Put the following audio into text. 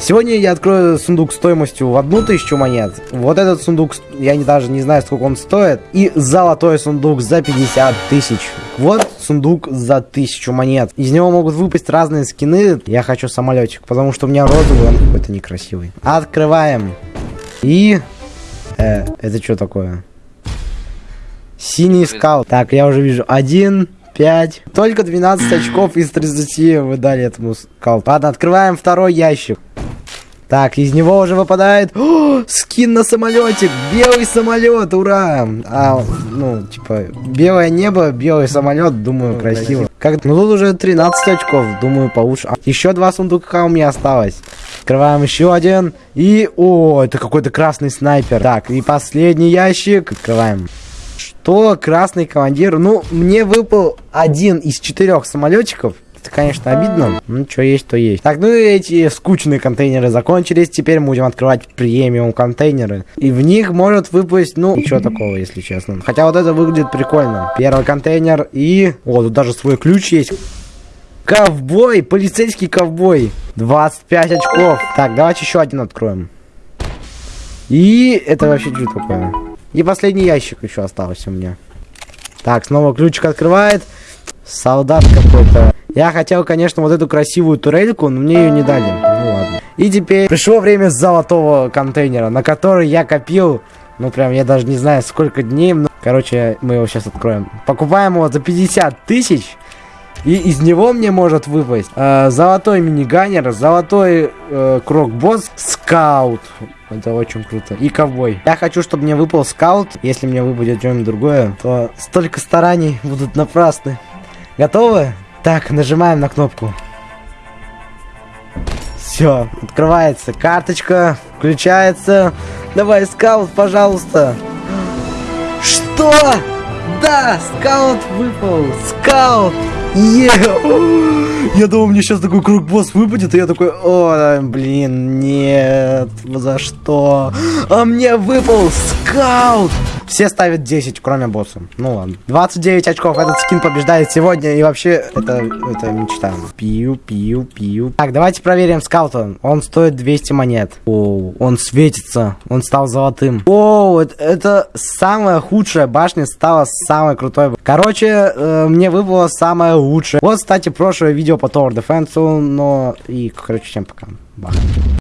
Сегодня я открою сундук стоимостью в одну тысячу монет. Вот этот сундук, я не, даже не знаю, сколько он стоит. И золотой сундук за 50 тысяч. Вот сундук за тысячу монет. Из него могут выпасть разные скины. Я хочу самолетик, потому что у меня розовый, он какой-то некрасивый. Открываем. И... Э, это что такое? Синий скаут. Так, я уже вижу. Один, пять. Только 12 очков из 30 вы дали этому скауту. Ладно, открываем второй ящик. Так, из него уже выпадает О, скин на самолетик. Белый самолет, ура! А, ну, типа, белое небо, белый самолет, думаю, ну, красиво. Как, ну тут уже 13 очков, думаю, получше. А, еще два сундука у меня осталось. Открываем еще один. И, о, это какой-то красный снайпер. Так, и последний ящик. Открываем. Что, красный командир? Ну, мне выпал один из четырех самолетчиков. Это, конечно, обидно. Ну, что есть, то есть. Так, ну эти скучные контейнеры закончились. Теперь мы будем открывать премиум контейнеры. И в них может выпасть, ну, ничего такого, если честно. Хотя вот это выглядит прикольно. Первый контейнер и... О, тут даже свой ключ есть. Ковбой, полицейский ковбой. 25 очков. Так, давайте еще один откроем. И это вообще что такое? И последний ящик еще остался у меня. Так, снова ключик открывает. Солдат какой-то. Я хотел, конечно, вот эту красивую турельку, но мне ее не дали. Ну ладно. И теперь пришло время золотого контейнера, на который я копил, ну прям, я даже не знаю, сколько дней. Но... Короче, мы его сейчас откроем. Покупаем его за 50 тысяч. И из него мне может выпасть э, золотой миниганер, золотой э, крокбосс, скаут. Это очень круто. И ковбой. Я хочу, чтобы мне выпал скаут. Если мне выпадет что-нибудь другое, то столько стараний будут напрасны. Готовы? Так, нажимаем на кнопку. Все, открывается карточка, включается. Давай, скаут, пожалуйста. Что? Да, скаут выпал. Скаут. Е! Я думал, мне сейчас такой круг босс выпадет, и я такой, о, блин, нет, за что? А мне выпал скаут! Все ставят 10, кроме босса. Ну ладно. 29 очков. Этот скин побеждает сегодня. И вообще, это, это мечта. Пью, пью, пью. Так, давайте проверим скаута. Он стоит 200 монет. О, он светится. Он стал золотым. О, это, это самая худшая башня стала самой крутой. Короче, э, мне выпало самое лучшее. Вот, кстати, прошлое видео по Tower Defense, но... И, короче, всем пока. Бах.